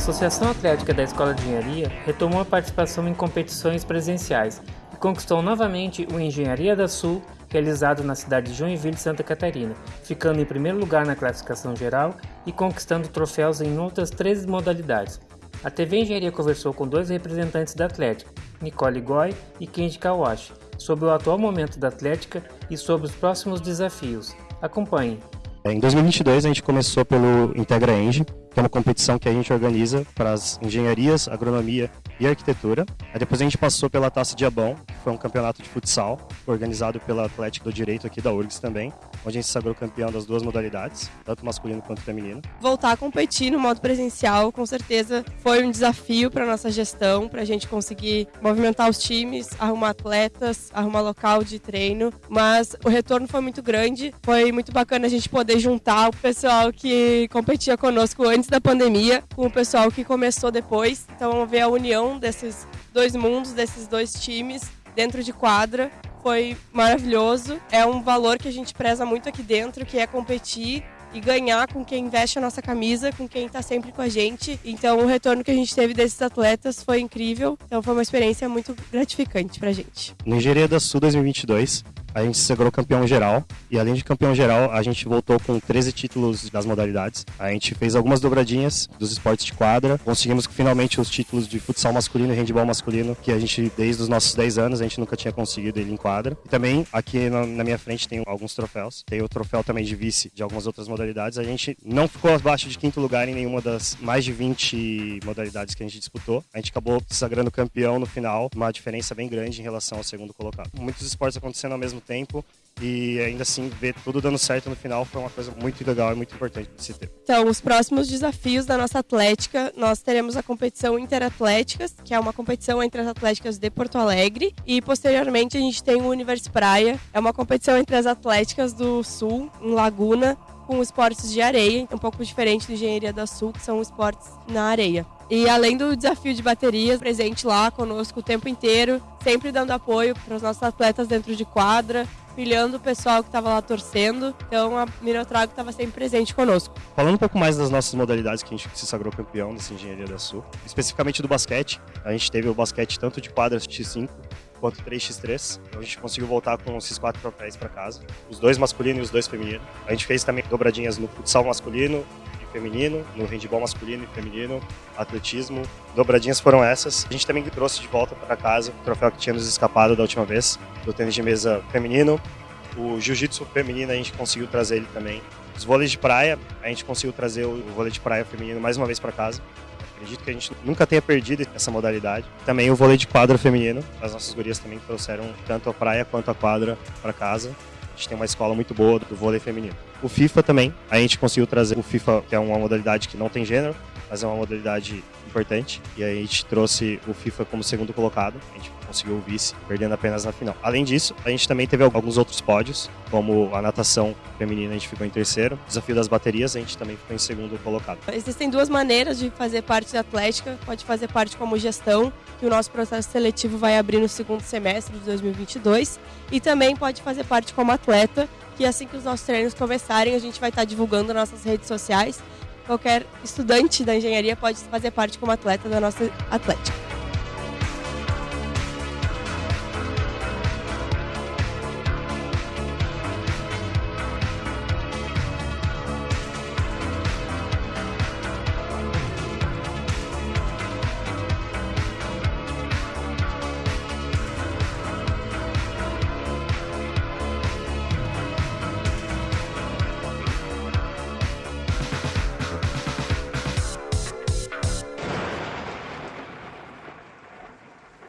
Associação Atlética da Escola de Engenharia retomou a participação em competições presenciais e conquistou novamente o Engenharia da Sul, realizado na cidade de Joinville, Santa Catarina, ficando em primeiro lugar na classificação geral e conquistando troféus em outras três modalidades. A TV Engenharia conversou com dois representantes da Atlética, Nicole Goy e Kenji Kawashi, sobre o atual momento da Atlética e sobre os próximos desafios. Acompanhe. Em 2022 a gente começou pelo Integra Eng, que é uma competição que a gente organiza para as engenharias, agronomia e arquitetura. Aí depois a gente passou pela Taça de Abão, que foi um campeonato de futsal, organizado pela Atlética do Direito aqui da URGS também, onde a gente sagrou campeão das duas modalidades, tanto masculino quanto feminino. Voltar a competir no modo presencial, com certeza, foi um desafio para nossa gestão, para a gente conseguir movimentar os times, arrumar atletas, arrumar local de treino, mas o retorno foi muito grande, foi muito bacana a gente poder juntar o pessoal que competia conosco antes da pandemia com o pessoal que começou depois. Então, ver a união desses dois mundos, desses dois times dentro de quadra foi maravilhoso. É um valor que a gente preza muito aqui dentro, que é competir e ganhar com quem veste a nossa camisa, com quem está sempre com a gente. Então, o retorno que a gente teve desses atletas foi incrível. Então, foi uma experiência muito gratificante para a gente. No Engenharia da Sul 2022, a gente se sagrou campeão geral. E além de campeão geral, a gente voltou com 13 títulos das modalidades. A gente fez algumas dobradinhas dos esportes de quadra. Conseguimos finalmente os títulos de futsal masculino e handebol masculino, que a gente, desde os nossos 10 anos, a gente nunca tinha conseguido ele em quadra. E também, aqui na, na minha frente, tem alguns troféus. Tem o troféu também de vice de algumas outras modalidades. A gente não ficou abaixo de quinto lugar em nenhuma das mais de 20 modalidades que a gente disputou. A gente acabou se sagrando campeão no final, uma diferença bem grande em relação ao segundo colocado. Muitos esportes acontecendo ao mesmo mesmo tempo e ainda assim ver tudo dando certo no final foi uma coisa muito legal e muito importante de se ter. Então, os próximos desafios da nossa atlética, nós teremos a competição Interatléticas, que é uma competição entre as atléticas de Porto Alegre, e posteriormente a gente tem o Universo Praia, é uma competição entre as atléticas do Sul, em Laguna, com esportes de areia, um pouco diferente do Engenharia da Sul, que são esportes na areia. E além do desafio de baterias, presente lá conosco o tempo inteiro, sempre dando apoio para os nossos atletas dentro de quadra, pilhando o pessoal que estava lá torcendo. Então a Minotrago estava sempre presente conosco. Falando um pouco mais das nossas modalidades que a gente se sagrou campeão dessa Engenharia da Sul, especificamente do basquete, a gente teve o basquete tanto de quadras X5 quanto 3x3. Então a gente conseguiu voltar com esses quatro troféus para casa, os dois masculinos e os dois femininos. A gente fez também dobradinhas no futsal masculino feminino, no handball masculino e feminino, atletismo. Dobradinhas foram essas. A gente também trouxe de volta para casa o troféu que tinha nos escapado da última vez, do tênis de mesa feminino. O jiu-jitsu feminino a gente conseguiu trazer ele também. Os vôleis de praia, a gente conseguiu trazer o vôlei de praia feminino mais uma vez para casa. Acredito que a gente nunca tenha perdido essa modalidade. Também o vôlei de quadra feminino. As nossas gurias também trouxeram tanto a praia quanto a quadra para casa. A gente tem uma escola muito boa do vôlei feminino. O FIFA também, a gente conseguiu trazer o FIFA, que é uma modalidade que não tem gênero, mas é uma modalidade importante. E a gente trouxe o FIFA como segundo colocado. A gente conseguiu o vice, perdendo apenas na final. Além disso, a gente também teve alguns outros pódios, como a natação feminina, a gente ficou em terceiro. Desafio das baterias, a gente também ficou em segundo colocado. Existem duas maneiras de fazer parte da Atlética. Pode fazer parte como gestão, que o nosso processo seletivo vai abrir no segundo semestre de 2022. E também pode fazer parte como atleta, que assim que os nossos treinos começarem, a gente vai estar divulgando nas nossas redes sociais. Qualquer estudante da engenharia pode fazer parte como atleta da nossa Atlética.